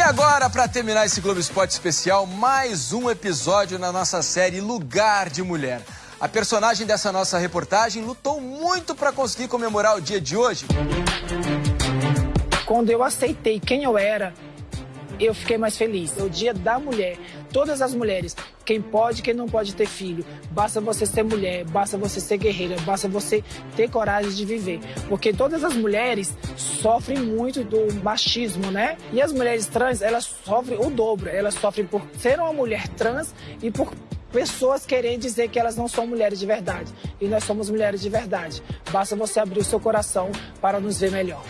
E agora, para terminar esse Globo Esporte especial, mais um episódio na nossa série Lugar de Mulher. A personagem dessa nossa reportagem lutou muito para conseguir comemorar o dia de hoje. Quando eu aceitei quem eu era, eu fiquei mais feliz. É o dia da mulher. Todas as mulheres, quem pode, quem não pode ter filho. Basta você ser mulher, basta você ser guerreira, basta você ter coragem de viver. Porque todas as mulheres sofrem muito do machismo, né? E as mulheres trans, elas sofrem o dobro. Elas sofrem por ser uma mulher trans e por pessoas querem dizer que elas não são mulheres de verdade. E nós somos mulheres de verdade. Basta você abrir o seu coração para nos ver melhor.